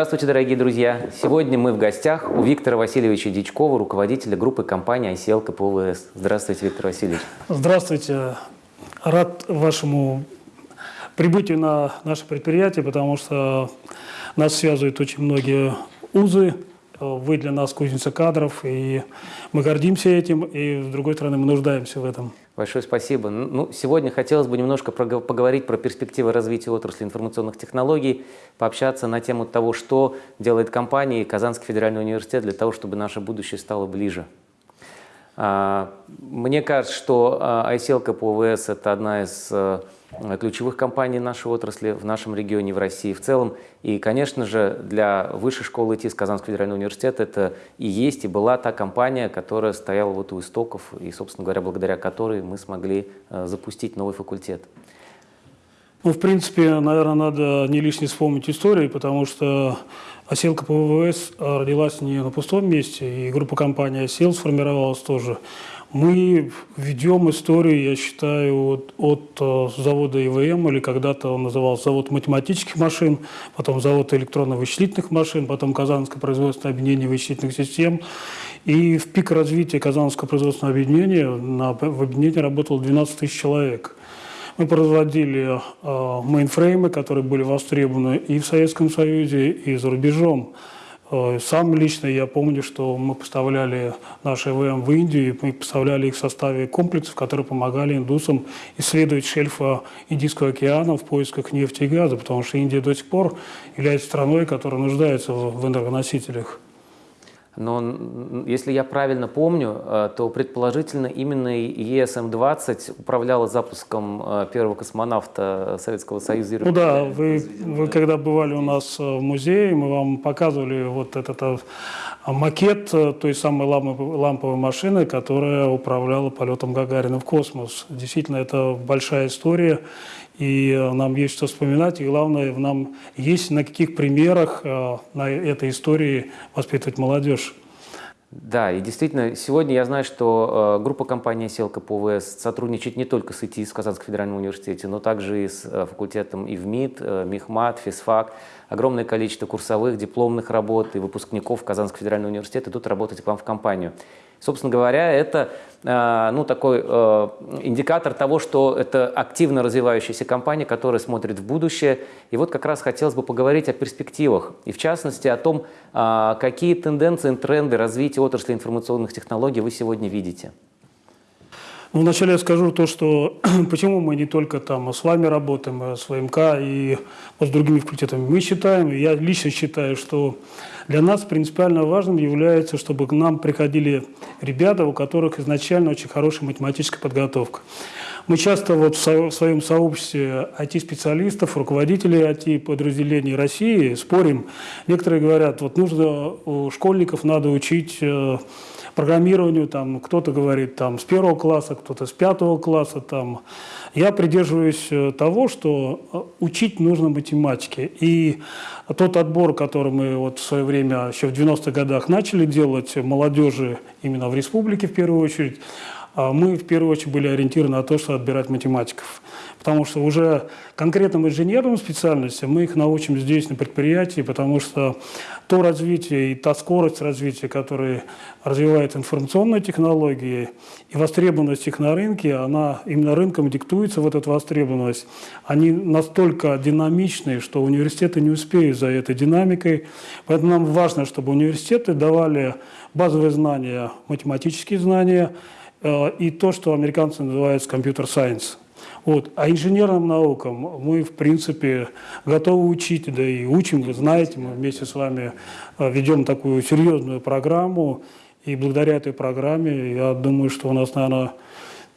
Здравствуйте, дорогие друзья! Сегодня мы в гостях у Виктора Васильевича Дичкова, руководителя группы компании ICL КПВС. Здравствуйте, Виктор Васильевич. Здравствуйте. Рад вашему прибытию на наше предприятие, потому что нас связывают очень многие узы. Вы для нас кузница кадров, и мы гордимся этим, и, с другой стороны, мы нуждаемся в этом. Большое спасибо. Ну, сегодня хотелось бы немножко поговорить про перспективы развития отрасли информационных технологий, пообщаться на тему того, что делает компания и Казанский федеральный университет для того, чтобы наше будущее стало ближе. А, мне кажется, что ICL КПВС – это одна из э, ключевых компаний нашей отрасли в нашем регионе, в России в целом. И, конечно же, для Высшей школы ИТИС Казанского федерального университета это и есть, и была та компания, которая стояла вот у истоков, и, собственно говоря, благодаря которой мы смогли э, запустить новый факультет. Ну, в принципе, наверное, надо не лишне вспомнить историю, потому что Оселка ПВВС родилась не на пустом месте, и группа компании «Осел» сформировалась тоже мы ведем историю, я считаю, от, от э, завода ИВМ, или когда-то он назывался завод математических машин, потом завод электронно-вычислительных машин, потом Казанское производственное объединение вычислительных систем. И в пик развития Казанского производственного объединения на, в объединении работало 12 тысяч человек. Мы производили э, мейнфреймы, которые были востребованы и в Советском Союзе, и за рубежом. Э, сам лично я помню, что мы поставляли наши ВМ в Индию, мы поставляли их в составе комплексов, которые помогали индусам исследовать шельфа Индийского океана в поисках нефти и газа, потому что Индия до сих пор является страной, которая нуждается в энергоносителях. Но если я правильно помню, э, то предположительно именно ЕСМ-20 управляла запуском э, первого космонавта Советского Союза. Ну да, вы, вы когда бывали у нас в музее, мы вам показывали вот этот э, макет той самой ламповой машины, которая управляла полетом Гагарина в космос. Действительно, это большая история и э, нам есть что вспоминать, и главное, нам есть на каких примерах э, на этой истории воспитывать молодежь. Да, и действительно, сегодня я знаю, что э, группа компании «Селка ПВС» сотрудничает не только с ИТИ, с Казанском федеральном университете, но также и с э, факультетом ИВМИД, э, МИХМАТ, ФИСФАК. Огромное количество курсовых, дипломных работ и выпускников Казанского федерального университета идут работать к вам в компанию. Собственно говоря, это э, ну, такой э, индикатор того, что это активно развивающаяся компания, которая смотрит в будущее. И вот как раз хотелось бы поговорить о перспективах, и в частности о том, э, какие тенденции, тренды развития отрасли информационных технологий вы сегодня видите. Ну, вначале я скажу то, что почему мы не только там с вами работаем, а с ВМК и с другими факультетами. Мы считаем, я лично считаю, что для нас принципиально важным является, чтобы к нам приходили ребята, у которых изначально очень хорошая математическая подготовка. Мы часто вот в своем сообществе IT-специалистов, руководителей IT-подразделений России спорим. Некоторые говорят, вот нужно школьников надо учить э, программированию, там кто-то говорит там с первого класса, кто-то с пятого класса. Там. Я придерживаюсь э, того, что э, учить нужно математике. И тот отбор, который мы вот в свое время, еще в 90-х годах начали делать молодежи именно в республике в первую очередь, а мы в первую очередь были ориентированы на то, что отбирать математиков. Потому что уже конкретным инженерным специальностям мы их научим здесь, на предприятии, потому что то развитие и та скорость развития, которая развивает информационные технологии, и востребованность их на рынке, она именно рынком диктуется в эту востребованность. Они настолько динамичные, что университеты не успеют за этой динамикой. Поэтому нам важно, чтобы университеты давали базовые знания, математические знания, Э, и то, что американцы называют компьютер-сайенс. Вот. А инженерным наукам мы, в принципе, готовы учить, да и учим, вы знаете, мы вместе с вами э, ведем такую серьезную программу, и благодаря этой программе, я думаю, что у нас, наверное,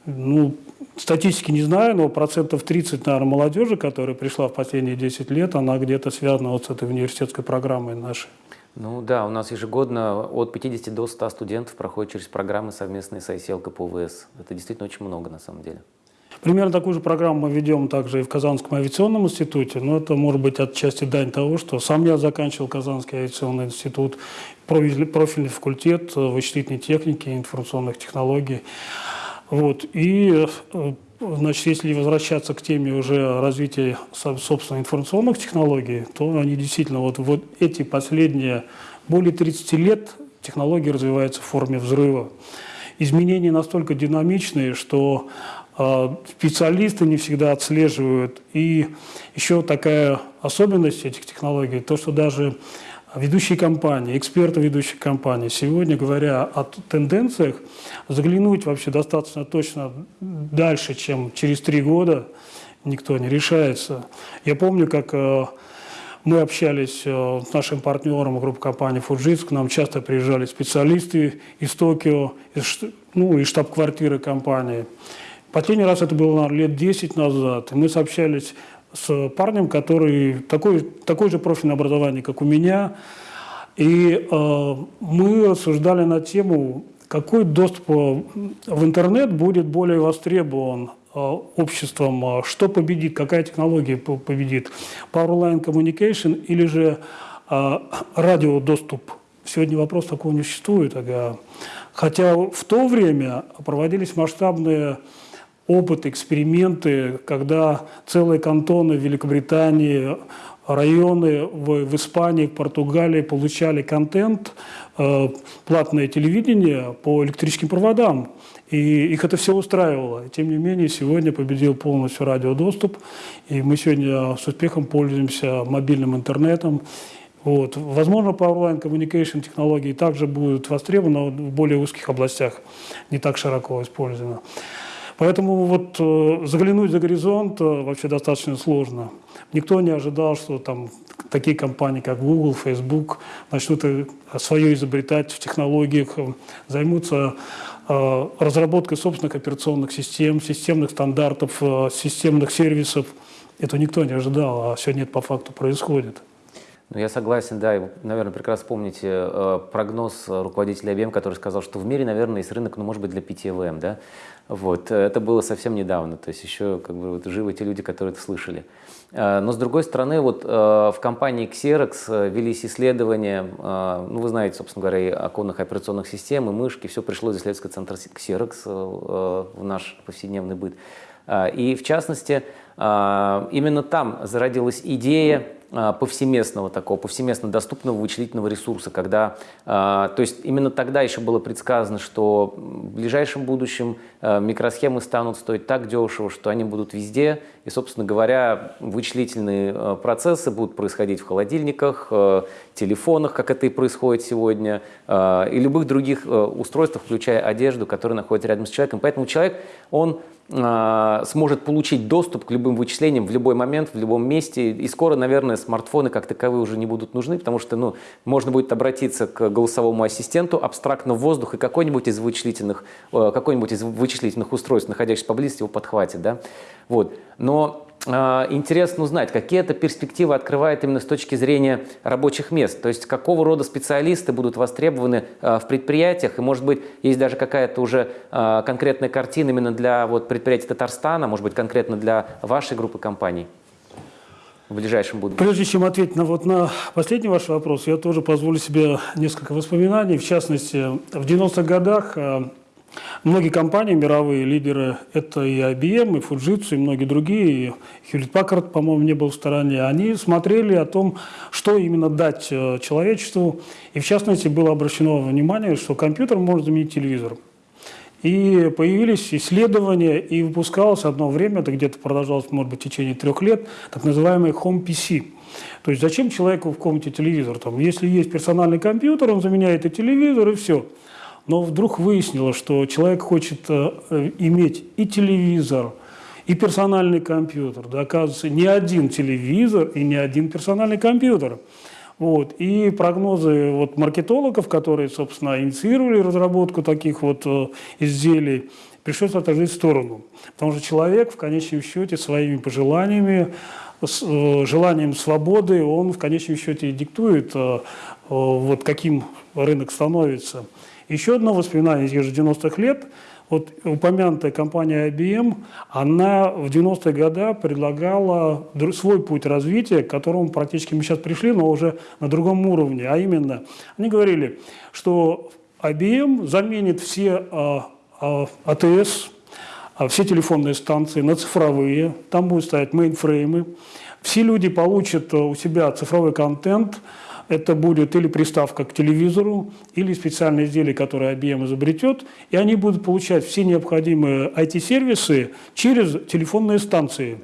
ну, статистики не знаю, но процентов 30, наверное, молодежи, которая пришла в последние 10 лет, она где-то связана вот с этой университетской программой нашей. Ну да, у нас ежегодно от 50 до 100 студентов проходят через программы совместные с ICL КПВС. Это действительно очень много на самом деле. Примерно такую же программу мы ведем также и в Казанском авиационном институте, но это может быть отчасти дань того, что сам я заканчивал Казанский авиационный институт, профильный факультет вычислительной техники информационных технологий. Вот. И э, значит, если возвращаться к теме уже развития, собственно, информационных технологий, то они действительно, вот, вот эти последние более 30 лет технологии развиваются в форме взрыва. Изменения настолько динамичные, что специалисты не всегда отслеживают. И еще такая особенность этих технологий, то, что даже ведущие компании, эксперты ведущих компаний сегодня, говоря о тенденциях, заглянуть вообще достаточно точно дальше, чем через три года, никто не решается. Я помню, как э, мы общались э, с нашим партнером группы компании «Фуджитс», к нам часто приезжали специалисты из Токио, из, ну, из штаб-квартиры компании. Последний раз это было наверное, лет 10 назад, мы сообщались с парнем, который такой, такое же профильное образование, как у меня. И э, мы рассуждали на тему, какой доступ э, в интернет будет более востребован э, обществом, э, что победит, какая технология победит, Power Line Communication или же э, радиодоступ. Сегодня вопрос такого не существует. Хотя в то время проводились масштабные опыт, эксперименты, когда целые кантоны Великобритании, районы в, в Испании, Португалии получали контент, э, платное телевидение по электрическим проводам. И их это все устраивало. Тем не менее, сегодня победил полностью радиодоступ, и мы сегодня с успехом пользуемся мобильным интернетом. Вот. Возможно, Powerline Communication технологии также будут востребованы, в более узких областях не так широко использованы. Поэтому вот э, заглянуть за горизонт э, вообще достаточно сложно. Никто не ожидал, что там такие компании, как Google, Facebook, начнут э, свое изобретать в технологиях, займутся разработкой собственных операционных систем, системных стандартов, системных сервисов. Это никто не ожидал, а сегодня это по факту происходит. Ну, я согласен, да, и, наверное, прекрасно помните э, прогноз руководителя IBM, который сказал, что в мире, наверное, есть рынок, ну, может быть, для 5 ЭВМ, да, вот, это было совсем недавно, то есть еще как бы вот, живы те люди, которые это слышали. Э, но с другой стороны, вот э, в компании Xerox э, велись исследования, ну вы знаете, собственно говоря, и оконных операционных систем, и мышки, все пришло из исследовательского центра Xerox в наш повседневный быт. И в частности, именно там зародилась идея повсеместного такого, повсеместно доступного вычислительного ресурса, когда, а, то есть именно тогда еще было предсказано, что в ближайшем будущем а, микросхемы станут стоить так дешево, что они будут везде, и, собственно говоря, вычислительные процессы будут происходить в холодильниках, телефонах, как это и происходит сегодня, и любых других устройствах, включая одежду, которые находятся рядом с человеком. Поэтому человек, он а, сможет получить доступ к любым вычислениям в любой момент, в любом месте. И скоро, наверное, смартфоны как таковые уже не будут нужны, потому что ну, можно будет обратиться к голосовому ассистенту абстрактно в воздух, и какой-нибудь из вычислительных, э, какой-нибудь из вычислительных устройств, находящихся поблизости, его подхватит. Да? Вот. Но интересно узнать, какие это перспективы открывает именно с точки зрения рабочих мест. То есть какого рода специалисты будут востребованы а, в предприятиях. И может быть есть даже какая-то уже а, конкретная картина именно для вот, предприятий Татарстана, может быть конкретно для вашей группы компаний в ближайшем будущем? Прежде чем ответить на, вот, на последний ваш вопрос, я тоже позволю себе несколько воспоминаний. В частности, в 90-х годах Многие компании, мировые лидеры, это и IBM, и Fujitsu, и многие другие, и Hewlett Packard, по-моему, не был в стороне, они смотрели о том, что именно дать э, человечеству. И в частности было обращено внимание, что компьютер может заменить телевизор. И появились исследования, и выпускалось одно время, это где-то продолжалось, может быть, в течение трех лет, так называемый Home PC. То есть зачем человеку в комнате телевизор? Там, если есть персональный компьютер, он заменяет и телевизор, и все. Но вдруг выяснилось, что человек хочет э, иметь и телевизор, и персональный компьютер. Да, оказывается, не один телевизор и не один персональный компьютер. Вот. И прогнозы вот маркетологов, которые, собственно, инициировали разработку таких вот э, изделий, пришлось отложить в сторону. Потому что человек в конечном счете своими пожеланиями, с, э, желанием свободы, он в конечном счете диктует, вот каким рынок становится. Еще одно воспоминание из тех же 90-х лет. Вот упомянутая компания IBM, она в 90-е годы предлагала свой путь развития, к которому практически мы сейчас пришли, но уже на другом уровне. А именно, они говорили, что IBM заменит все а, а, АТС, а, все телефонные станции на цифровые, там будут стоять мейнфреймы. Все люди получат у себя цифровой контент, это будет или приставка к телевизору, или специальное изделие, которое IBM изобретет, и они будут получать все необходимые IT-сервисы через телефонные станции.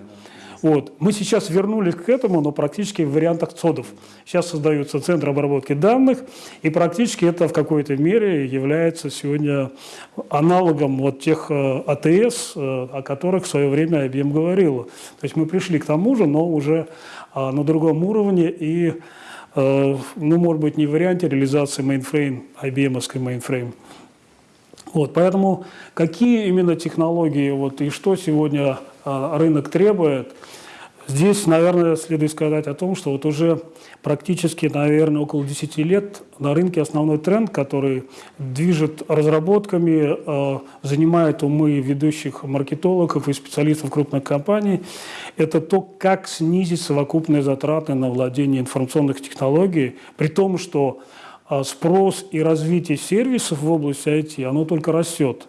Вот. Мы сейчас вернулись к этому, но практически в вариантах ЦОДов. Сейчас создаются центры обработки данных, и практически это в какой-то мере является сегодня аналогом вот тех э, АТС, э, о которых в свое время IBM говорила. То есть мы пришли к тому же, но уже а, на другом уровне, и, ну, может быть, не в варианте реализации мейнфрейм, IBM-овской мейнфрейм. Вот, поэтому какие именно технологии вот, и что сегодня рынок требует – Здесь, наверное, следует сказать о том, что вот уже практически, наверное, около 10 лет на рынке основной тренд, который движет разработками, э, занимает умы ведущих маркетологов и специалистов крупных компаний, это то, как снизить совокупные затраты на владение информационных технологий, при том, что э, спрос и развитие сервисов в области IT, оно только растет.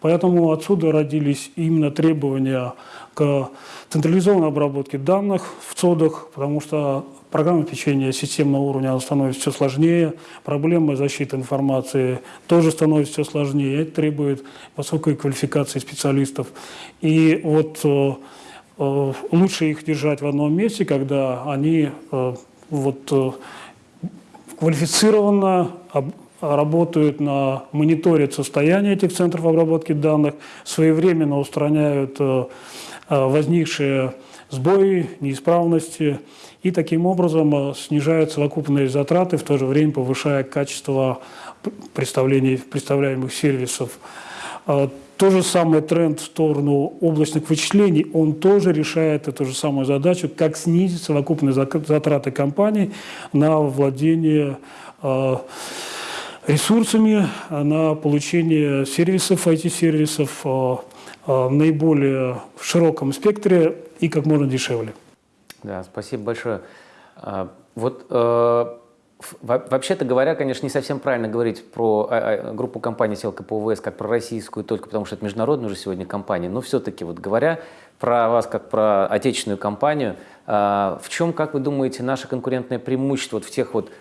Поэтому отсюда родились именно требования к централизованной обработке данных в ЦОДах, потому что программное обеспечение системного уровня становится все сложнее, проблемы защиты информации тоже становятся все сложнее, это требует высокой квалификации специалистов. И вот э, э, лучше их держать в одном месте, когда они э, вот, квалифицированно работают на мониторят состояние этих центров обработки данных, своевременно устраняют Э, возникшие сбои, неисправности, и таким образом э, снижают совокупные затраты, в то же время повышая качество представляемых сервисов. Э, то же самое тренд в сторону облачных вычислений, он тоже решает эту же самую задачу, как снизить совокупные затраты компании на владение ресурсами, на получение сервисов, IT-сервисов, Э, наиболее в широком спектре и как можно дешевле. Да, спасибо большое. А, вот э, Вообще-то говоря, конечно, не совсем правильно говорить про а, а, группу компаний Селка ПВС как про российскую только потому, что это международная уже сегодня компания. Но все-таки вот говоря про вас как про отечественную компанию, в чем, как вы думаете, наше конкурентное преимущество вот в тех вот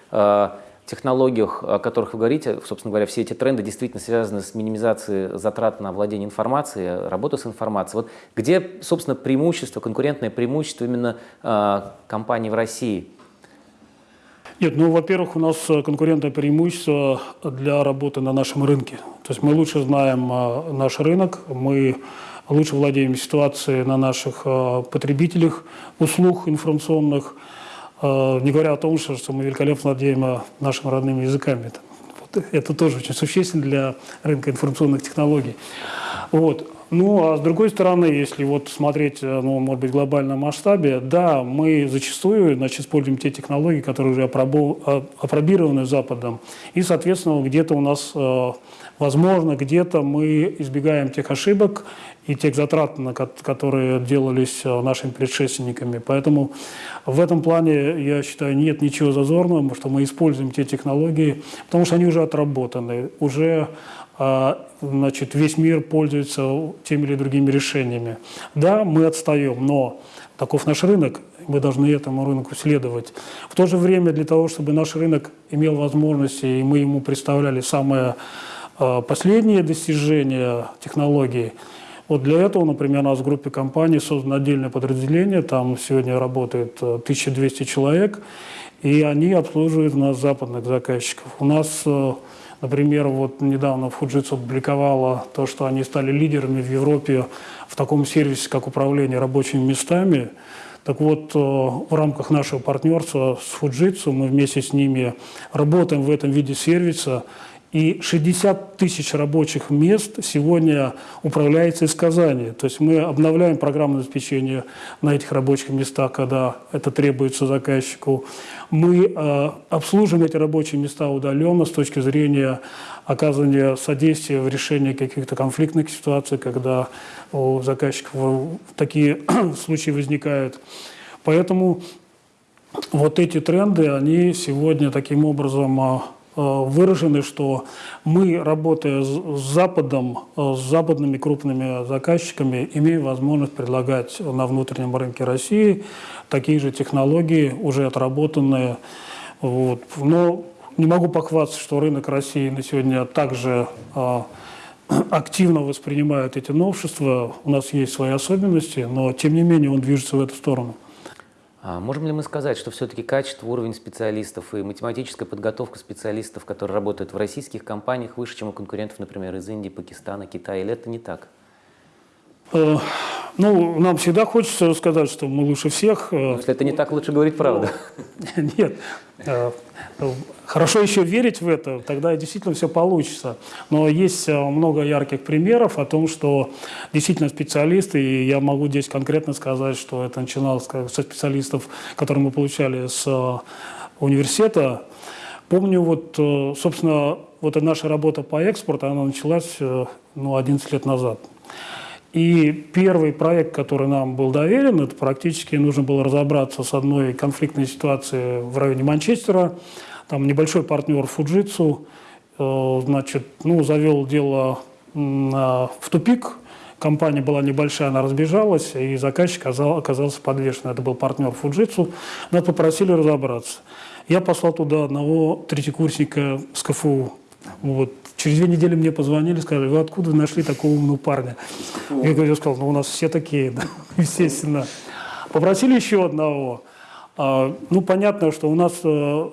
технологиях, о которых вы говорите, собственно говоря, все эти тренды действительно связаны с минимизацией затрат на владение информацией, работу с информацией. Вот где, собственно, преимущество, конкурентное преимущество именно э, компаний в России? Нет, ну, во-первых, у нас конкурентное преимущество для работы на нашем рынке. То есть мы лучше знаем э, наш рынок, мы лучше владеем ситуацией на наших э, потребителях услуг информационных, не говоря о том, что, мы великолепно владеем нашими родными языками. Это тоже очень существенно для рынка информационных технологий. Вот. Ну, а с другой стороны, если вот смотреть, э, ну, может быть, в глобальном масштабе, да, мы зачастую, значит, используем те технологии, которые уже а, опробированы Западом, и, соответственно, где-то у нас, э, возможно, где-то мы избегаем тех ошибок и тех затрат, которые делались э, нашими предшественниками. Поэтому в этом плане, я считаю, нет ничего зазорного, что мы используем те технологии, потому что они уже отработаны, уже а, значит, весь мир пользуется теми или другими решениями. Да, мы отстаем, но таков наш рынок, мы должны этому рынку следовать. В то же время для того, чтобы наш рынок имел возможности, и мы ему представляли самое а, последнее достижение технологии – вот для этого, например, у нас в группе компаний создано отдельное подразделение, там сегодня работает 1200 э, человек, и они обслуживают нас западных заказчиков. У нас, э, например, вот недавно Fujitsu опубликовала то, что они стали лидерами в Европе в таком сервисе, как управление рабочими местами. Так вот, э, в рамках нашего партнерства с Fujitsu мы вместе с ними работаем в этом виде сервиса – и 60 тысяч рабочих мест сегодня управляется из Казани. То есть мы обновляем программное обеспечение на этих рабочих местах, когда это требуется заказчику. Мы э, обслуживаем эти рабочие места удаленно с точки зрения оказывания содействия в решении каких-то конфликтных ситуаций, когда у заказчиков такие случаи возникают. Поэтому вот эти тренды, они сегодня таким образом а, выражены, что мы, работая с Западом, с западными крупными заказчиками, имеем возможность предлагать на внутреннем рынке России такие же технологии, уже отработанные. Вот. Но не могу похвастаться, что рынок России на сегодня также активно воспринимает эти новшества. У нас есть свои особенности, но тем не менее он движется в эту сторону. А можем ли мы сказать, что все-таки качество, уровень специалистов и математическая подготовка специалистов, которые работают в российских компаниях, выше, чем у конкурентов, например, из Индии, Пакистана, Китая, или это не так? Э, ну, нам всегда хочется сказать, что мы лучше всех. Э, если это не так, лучше говорить правду. Нет. Э, хорошо еще верить в это, тогда действительно все получится. Но есть много ярких примеров о том, что действительно специалисты, и я могу здесь конкретно сказать, что это начиналось со специалистов, которые мы получали с университета. Помню, вот, собственно, вот наша работа по экспорту, она началась ну, 11 лет назад. И первый проект, который нам был доверен, это практически нужно было разобраться с одной конфликтной ситуацией в районе Манчестера. Там небольшой партнер Фуджитсу, э, значит, ну, завел дело в тупик. Компания была небольшая, она разбежалась, и заказчик оказался подвешен. Это был партнер Фуджитсу. Нас попросили разобраться. Я послал туда одного третьекурсника с КФУ. Вот. Через две недели мне позвонили, сказали, вы откуда нашли такого умного парня? Я говорю, сказал, ну у нас все такие, да, естественно. Попросили еще одного. А, ну, понятно, что у нас э,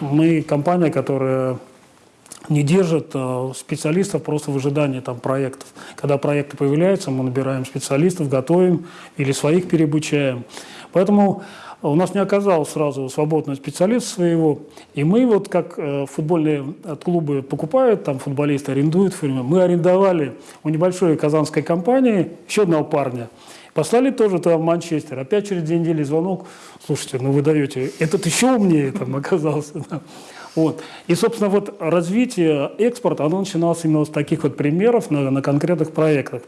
мы компания, которая не держит э, специалистов просто в ожидании там, проектов. Когда проекты появляются, мы набираем специалистов, готовим или своих переобучаем. Поэтому у нас не оказалось сразу свободного специалиста своего, и мы вот как э, футбольные клубы покупают, там футболисты арендуют фирмы, мы арендовали у небольшой казанской компании еще одного парня, Послали тоже туда в Манчестер. Опять через две недели звонок. Слушайте, ну вы даете, этот еще умнее там оказался. Вот. И, собственно, вот развитие экспорта, оно начиналось именно с таких вот примеров на, на конкретных проектах.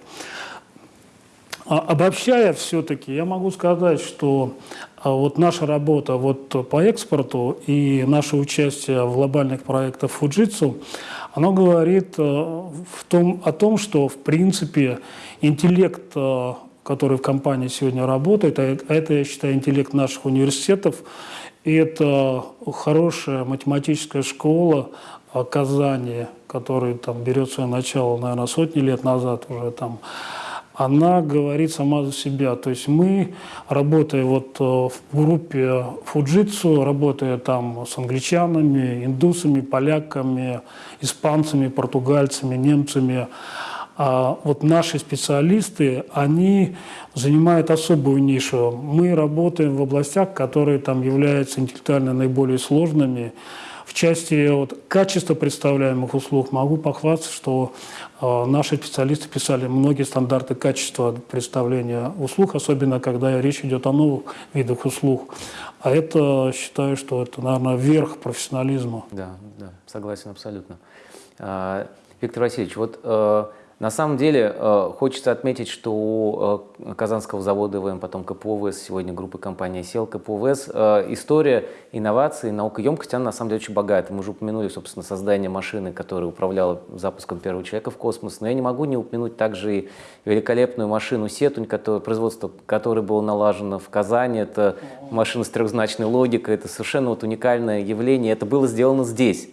А обобщая все-таки, я могу сказать, что а, вот наша работа вот по экспорту и наше участие в глобальных проектах Fujitsu, оно говорит э, в том, о том, что в принципе интеллект, э, который в компании сегодня работает, а это, я считаю, интеллект наших университетов, и это хорошая математическая школа Казани, которая там берет свое начало, наверное, сотни лет назад уже там, она говорит сама за себя. То есть мы, работая вот э, в группе Фуджитсу, работая там с англичанами, индусами, поляками, испанцами, португальцами, немцами, а вот наши специалисты, они занимают особую нишу. Мы работаем в областях, которые там являются интеллектуально наиболее сложными, в части вот, качества представляемых услуг могу похвастаться, что э, наши специалисты писали многие стандарты качества представления услуг, особенно когда речь идет о новых видах услуг. А это, считаю, что это, наверное, верх профессионализма. Да, да, согласен абсолютно. А, Виктор Васильевич, вот э, на самом деле э, хочется отметить, что у э, Казанского завода ИВМ, потом КПОВС, сегодня группа компании «Сел», КПОВС, э, история инноваций, наукоемкость, она на самом деле очень богата. Мы уже упомянули, собственно, создание машины, которая управляла запуском первого человека в космос, но я не могу не упомянуть также и великолепную машину «Сетунь», которое, производство которой было налажено в Казани. Это машина с трехзначной логикой, это совершенно вот уникальное явление, это было сделано здесь.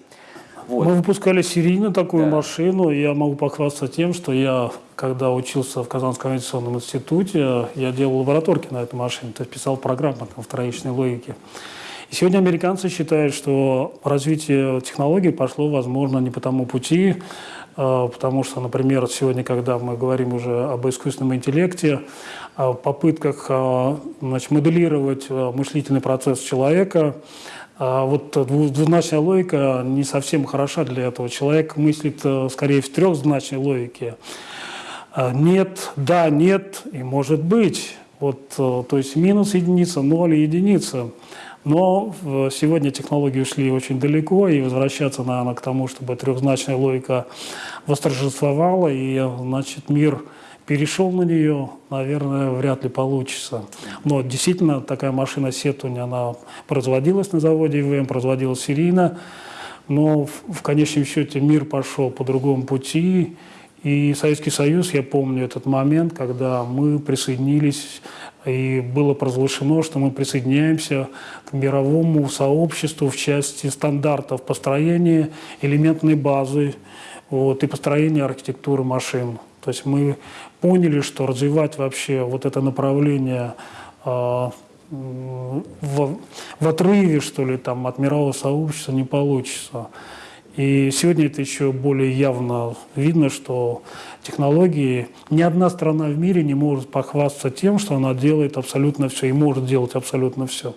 Вот. Мы выпускали серийно такую да. машину. Я могу похвастаться тем, что я, когда учился в Казанском авиационном институте, я делал лабораторки на этой машине, то есть писал программы там, в троичной логике. И сегодня американцы считают, что развитие технологий пошло, возможно, не по тому пути, а, потому что, например, сегодня, когда мы говорим уже об искусственном интеллекте, о попытках а, значит, моделировать а, мыслительный процесс человека, а вот двузначная логика не совсем хороша для этого. Человек мыслит э, скорее в трехзначной логике. А, нет, да, нет и может быть. Вот, э, то есть минус единица, ноль и единица. Но сегодня технологии ушли очень далеко, и возвращаться, наверное, к тому, чтобы трехзначная логика восторжествовала, и значит, мир перешел на нее, наверное, вряд ли получится. Но действительно такая машина Сетунь, она производилась на заводе ИВМ, производилась серийно. но в, в конечном счете мир пошел по другому пути, и Советский Союз, я помню этот момент, когда мы присоединились, и было провозглашено, что мы присоединяемся к мировому сообществу в части стандартов построения элементной базы вот, и построения архитектуры машин. То есть мы поняли, что развивать вообще вот это направление э, в, в отрыве, что ли, там, от мирового сообщества не получится. И сегодня это еще более явно видно, что технологии, ни одна страна в мире не может похвастаться тем, что она делает абсолютно все и может делать абсолютно все.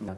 Да.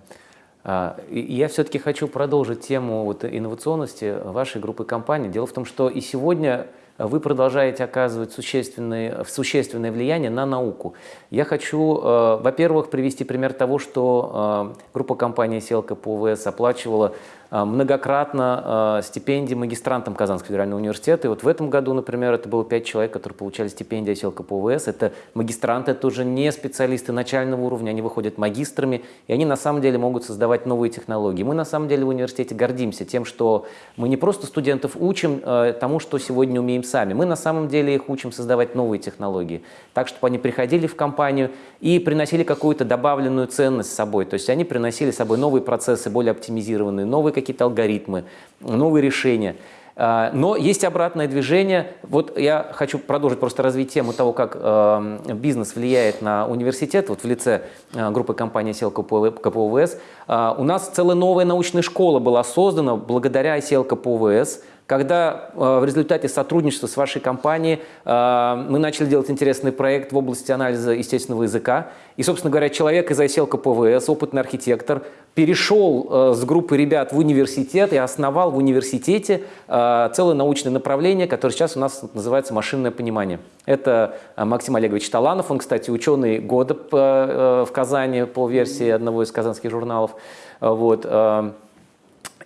А, я все-таки хочу продолжить тему вот инновационности вашей группы компаний. Дело в том, что и сегодня вы продолжаете оказывать существенное, существенное влияние на науку. Я хочу, э, во-первых, привести пример того, что э, группа компании «Селка» по ВС оплачивала многократно а, стипендии магистрантам Казанского федерального университета. И вот в этом году, например, это было пять человек, которые получали стипендию оселка по ВС. Это магистранты, это уже не специалисты начального уровня, они выходят магистрами, и они на самом деле могут создавать новые технологии. Мы на самом деле в университете гордимся тем, что мы не просто студентов учим а, тому, что сегодня умеем сами, мы на самом деле их учим создавать новые технологии, так, чтобы они приходили в компанию и приносили какую-то добавленную ценность с собой. То есть они приносили с собой новые процессы, более оптимизированные, новые какие-то алгоритмы, новые решения. А, но есть обратное движение. Вот я хочу продолжить просто развить тему того, как э, бизнес влияет на университет, вот в лице э, группы компании SEL КПОВС. Э, у нас целая новая научная школа была создана благодаря SEL КПОВС, когда э, в результате сотрудничества с вашей компанией э, мы начали делать интересный проект в области анализа естественного языка. И, собственно говоря, человек из ICL КПВС, опытный архитектор, перешел э, с группы ребят в университет и основал в университете целое научное направление, которое сейчас у нас называется машинное понимание. Это Максим Олегович Таланов, он, кстати, ученый года в Казани по версии одного из казанских журналов. Вот.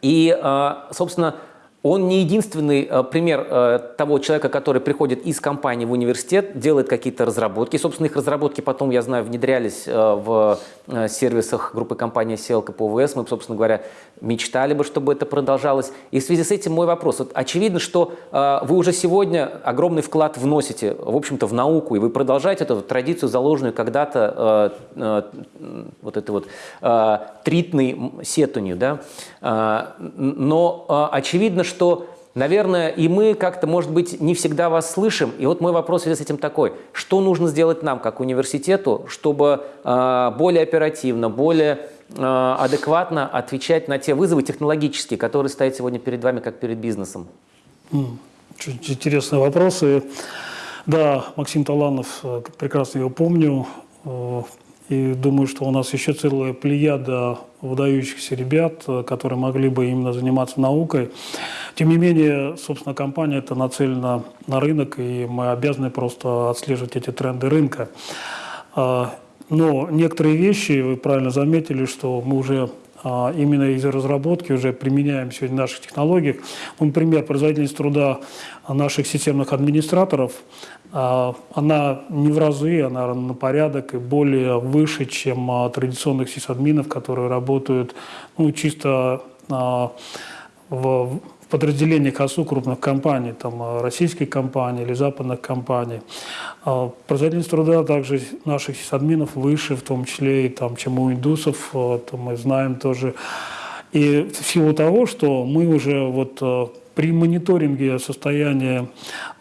И, собственно, он не единственный э, пример э, того человека, который приходит из компании в университет, делает какие-то разработки. Собственно, их разработки потом, я знаю, внедрялись э, в сервисах группы компании CLK по ОВС. Мы, собственно говоря, мечтали бы, чтобы это продолжалось. И в связи с этим мой вопрос. Вот очевидно, что вы уже сегодня огромный вклад вносите, в общем-то, в науку, и вы продолжаете эту традицию, заложенную когда-то вот этой вот тритной сетунью. Да? Но очевидно, что, наверное, и мы как-то, может быть, не всегда вас слышим. И вот мой вопрос с этим такой. Что нужно сделать нам, как университету, чтобы э, более оперативно, более э, адекватно отвечать на те вызовы технологические, которые стоят сегодня перед вами, как перед бизнесом? Очень интересные вопросы. Да, Максим Таланов, э, прекрасно его помню. И думаю, что у нас еще целая плеяда выдающихся ребят, э, которые могли бы именно заниматься наукой. Тем не менее, собственно, компания это нацелена на рынок, и мы обязаны просто отслеживать эти тренды рынка. А, но некоторые вещи, вы правильно заметили, что мы уже именно из разработки уже применяем сегодня в наших технологиях. Ну, например, производительность труда наших системных администраторов а, она не в разы, она на порядок и более выше, чем а, традиционных сисадминов, которые работают ну, чисто а, в подразделениях ОСУ крупных компаний, там, российских компаний или западных компаний. Производительность труда также наших сисадминов выше, в том числе и там, чем у индусов, это мы знаем тоже. И в силу того, что мы уже вот при мониторинге состояния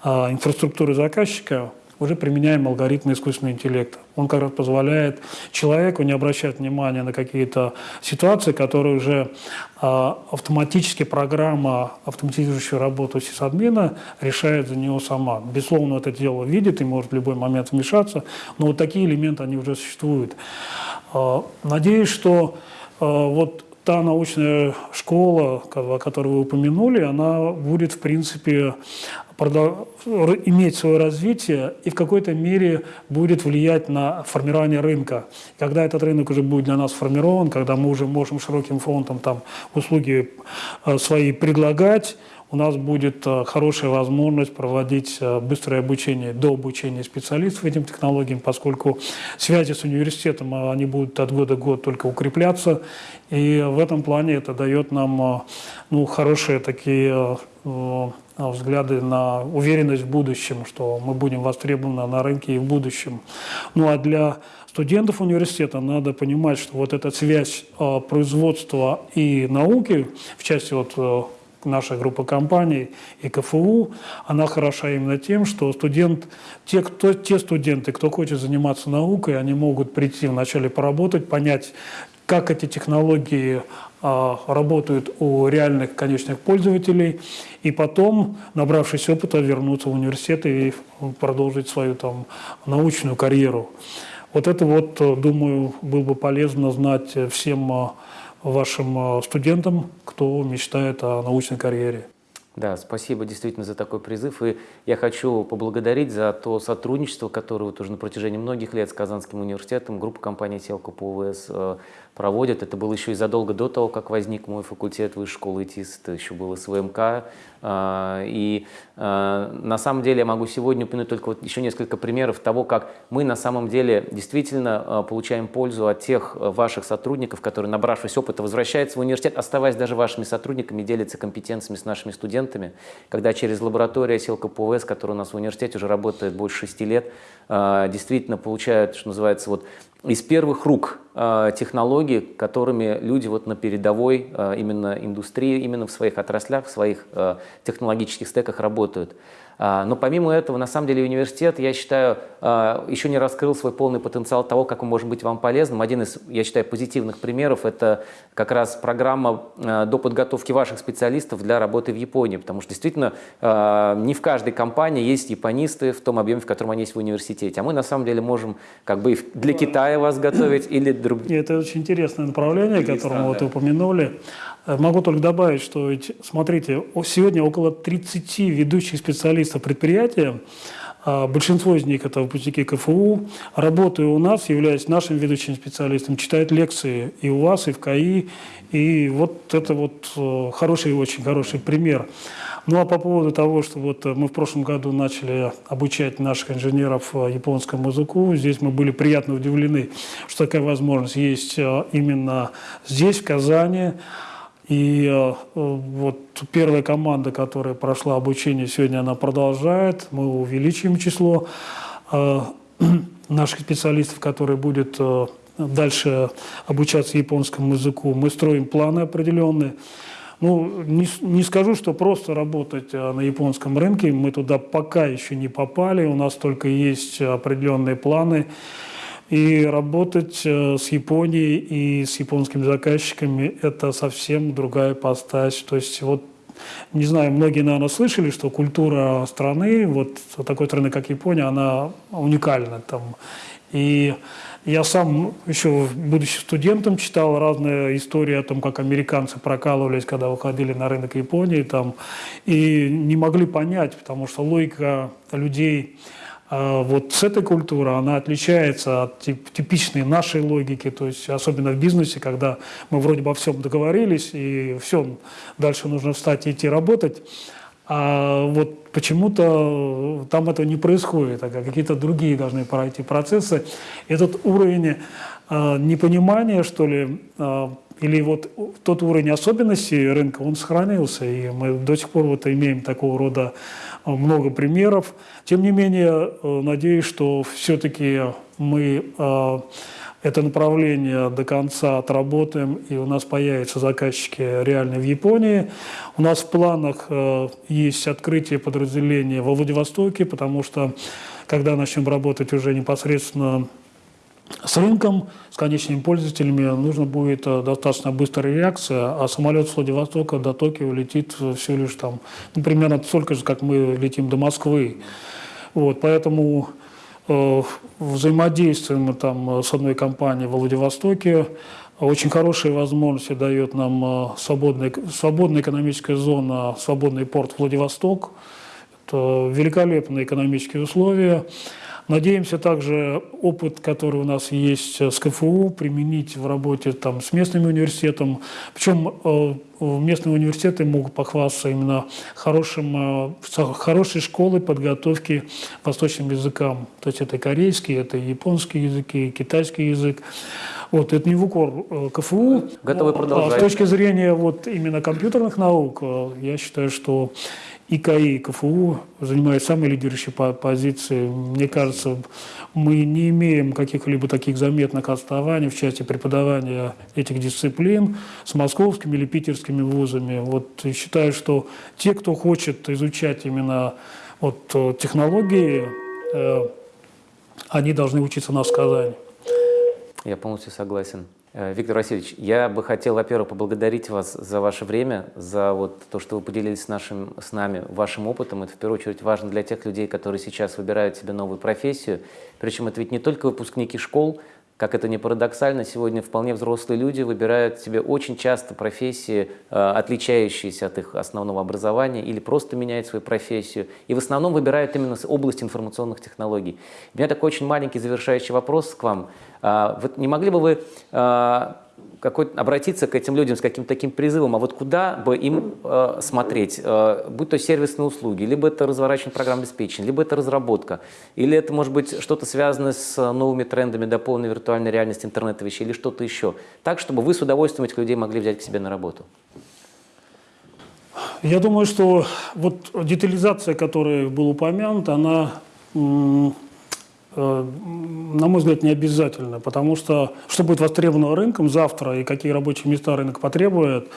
а, инфраструктуры заказчика уже применяем алгоритмы искусственного интеллекта. Он как раз позволяет человеку не обращать внимания на какие-то ситуации, которые уже а, автоматически программа, автоматизирующая работу сисадмина, решает за него сама. Безусловно, это дело видит и может в любой момент вмешаться, но вот такие элементы, они уже существуют. А, надеюсь, что а, вот та научная школа, о которой вы упомянули, она будет, в принципе, иметь свое развитие и в какой-то мере будет влиять на формирование рынка. Когда этот рынок уже будет для нас сформирован, когда мы уже можем широким фронтом там услуги э, свои предлагать, у нас будет э, хорошая возможность проводить э, быстрое обучение до обучения специалистов этим технологиям, поскольку связи с университетом, э, они будут от года к году только укрепляться. И в этом плане это дает нам ну, хорошие такие взгляды на уверенность в будущем, что мы будем востребованы на рынке и в будущем. Ну а для студентов университета надо понимать, что вот эта связь производства и науки, в части вот наша группа компаний и КФУ, она хороша именно тем, что студент, те, кто, те студенты, кто хочет заниматься наукой, они могут прийти вначале поработать, понять, как эти технологии а, работают у реальных конечных пользователей, и потом, набравшись опыта, вернуться в университет и продолжить свою там научную карьеру. Вот это вот, думаю, было бы полезно знать всем а, вашим э, студентам, кто мечтает о научной карьере. Да, спасибо действительно за такой призыв. И я хочу поблагодарить за то сотрудничество, которое вот уже на протяжении многих лет с Казанским университетом группа компании «Селка» по УВС э, проводит. Это было еще и задолго до того, как возник мой факультет высшей школы ИТИС, это еще было СВМК. А, и а, на самом деле я могу сегодня упомянуть только вот еще несколько примеров того, как мы на самом деле действительно а, получаем пользу от тех ваших сотрудников, которые, набравшись опыта, возвращаются в университет, оставаясь даже вашими сотрудниками, делятся компетенциями с нашими студентами. Когда через лабораторию Силка ПОВС, которая у нас в университете уже работает больше шести лет, действительно получают, что называется, вот из первых рук э, технологий, которыми люди вот на передовой э, именно индустрии, именно в своих отраслях, в своих э, технологических стеках работают. А, но помимо этого, на самом деле, университет, я считаю, а, еще не раскрыл свой полный потенциал того, как он может быть вам полезным. Один из, я считаю, позитивных примеров – это как раз программа а, до подготовки ваших специалистов для работы в Японии. Потому что действительно не в каждой компании есть японисты в том объеме, в котором они есть в университете. А мы на самом деле можем как бы для Китая вас готовить или друг... Это очень интересное направление, которое вы упомянули. Э, могу только добавить, что ведь, смотрите, сегодня около 30 ведущих специалистов предприятия, а большинство из них это выпускники КФУ, работая у нас, являясь нашим ведущим специалистом, читают лекции и у вас, и в КАИ, и вот это вот э, хороший, очень хороший пример. Ну а по поводу того, что вот мы в прошлом году начали обучать наших инженеров э, японскому языку, здесь мы были приятно удивлены, что такая возможность есть именно здесь, в Казани. И э, вот первая команда, которая прошла обучение, сегодня она продолжает. Мы увеличим число э, наших специалистов, которые будут э, дальше обучаться японскому языку. Мы строим планы определенные. Ну, не, не скажу, что просто работать на японском рынке. Мы туда пока еще не попали. У нас только есть определенные планы. И работать э, с Японией и с японскими заказчиками – это совсем другая постась. То есть вот не знаю, многие, наверное, слышали, что культура страны, вот такой страны, как Япония, она уникальна там. И я сам еще, будучи студентом, читал разные истории о том, как американцы прокалывались, когда выходили на рынок Японии, там, и не могли понять, потому что логика людей вот с этой культурой она отличается от типичной нашей логики, то есть особенно в бизнесе, когда мы вроде бы о всем договорились, и все, дальше нужно встать и идти работать. А вот почему-то там это не происходит, а какие-то другие должны пройти процессы. Этот уровень э, непонимания, что ли, э, или вот тот уровень особенностей рынка, он сохранился, и мы до сих пор вот имеем такого рода много примеров. Тем не менее, э, надеюсь, что все-таки мы э, это направление до конца отработаем, и у нас появятся заказчики реально в Японии. У нас в планах э, есть открытие подразделения во Владивостоке, потому что когда начнем работать уже непосредственно с рынком, с конечными пользователями нужно будет э, достаточно быстрая реакция, а самолет с Владивостока до Токио летит всего лишь там, ну, примерно столько же, как мы летим до Москвы. Вот, поэтому э, взаимодействуем там с одной компанией в Владивостоке, очень хорошие возможности дает нам э, свободная, свободная экономическая зона, свободный порт Владивосток. Это великолепные экономические условия. Надеемся также опыт, который у нас есть с КФУ, применить в работе там, с местными университетом. Причем э, местные университеты могут похвастаться именно хорошим, э, хорошей школой подготовки восточным языкам. То есть это корейский, это японский язык, и китайский язык. Вот, это не в укор э, КФУ. Готовы продолжать. А с точки зрения вот именно компьютерных наук, я считаю, что ИКИ и КФУ занимают самые лидирующие позиции. Мне кажется, мы не имеем каких-либо таких заметных отставаний в части преподавания этих дисциплин с московскими или питерскими вузами. Вот считаю, что те, кто хочет изучать именно вот, э, технологии, они должны учиться на Казани. Я полностью согласен. Э, Виктор Васильевич, я бы хотел, во-первых, поблагодарить вас за ваше время, за вот то, что вы поделились с, нашим, с нами вашим опытом. Это в первую очередь важно для тех людей, которые сейчас выбирают себе новую профессию. Причем это ведь не только выпускники школ, как это не парадоксально, сегодня вполне взрослые люди выбирают себе очень часто профессии, э, отличающиеся от их основного образования, или просто меняют свою профессию. И в основном выбирают именно область информационных технологий. У меня такой очень маленький завершающий вопрос к вам. А, не могли бы вы а, какой обратиться к этим людям с каким-то таким призывом, а вот куда бы им э, смотреть, э, будь то сервисные услуги, либо это разворачивание программ обеспечения, либо это разработка, или это может быть что-то связанное с новыми трендами дополненной виртуальной реальности интернета вещей, или что-то еще, так, чтобы вы с удовольствием этих людей могли взять к себе на работу. Я думаю, что вот детализация, которая была упомянута, она на мой взгляд, не обязательно, потому что что будет востребовано рынком завтра и какие рабочие места рынок потребует,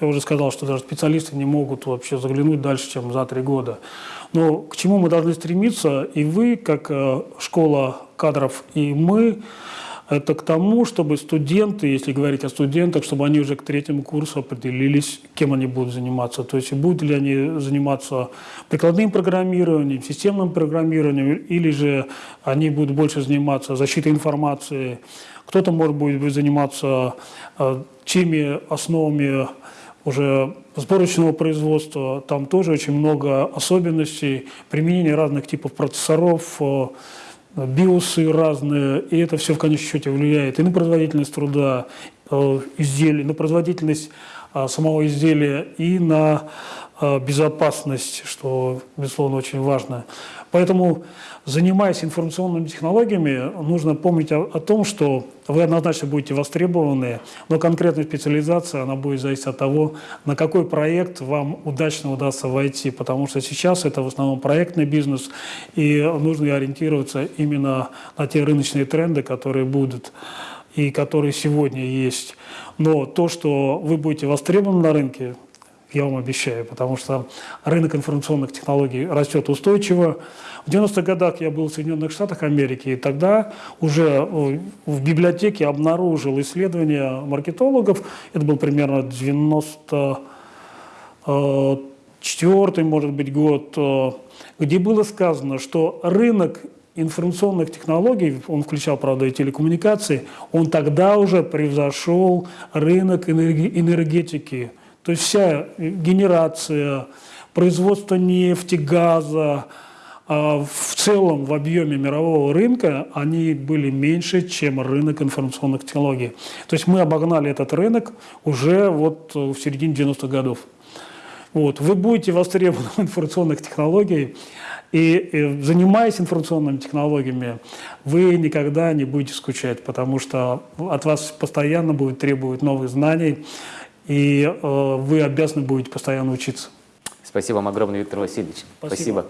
я уже сказал, что даже специалисты не могут вообще заглянуть дальше, чем за три года. Но к чему мы должны стремиться, и вы, как э, школа кадров, и мы, это к тому, чтобы студенты, если говорить о студентах, чтобы они уже к третьему курсу определились, кем они будут заниматься. То есть будут ли они заниматься прикладным программированием, системным программированием, или же они будут больше заниматься защитой информации. Кто-то, может быть, заниматься э, теми основами уже сборочного производства. Там тоже очень много особенностей, применения разных типов процессоров, э, биосы разные, и это все в конечном счете влияет и на производительность труда э, изделий, на производительность э, самого изделия и на э, безопасность, что, безусловно, очень важно. Поэтому, занимаясь информационными технологиями, нужно помнить о, о том, что вы однозначно будете востребованы, но конкретная специализация, она будет зависеть от того, на какой проект вам удачно удастся войти, потому что сейчас это в основном проектный бизнес, и нужно ориентироваться именно на те рыночные тренды, которые будут и которые сегодня есть. Но то, что вы будете востребованы на рынке, я вам обещаю, потому что рынок информационных технологий растет устойчиво. В 90-х годах я был в Соединенных Штатах Америки, и тогда уже э, в библиотеке обнаружил исследование маркетологов, это был примерно 94 может быть, год, э, где было сказано, что рынок информационных технологий, он включал, правда, и телекоммуникации, он тогда уже превзошел рынок энергетики, то есть вся генерация, производство нефти, газа, а в целом в объеме мирового рынка они были меньше, чем рынок информационных технологий. То есть мы обогнали этот рынок уже вот в середине 90-х годов. Вот. Вы будете востребованы в информационных технологиях, и, и занимаясь информационными технологиями, вы никогда не будете скучать, потому что от вас постоянно будет требовать новых знаний, и э, вы обязаны будете постоянно учиться. Спасибо вам огромное, Виктор Васильевич. Спасибо. Спасибо.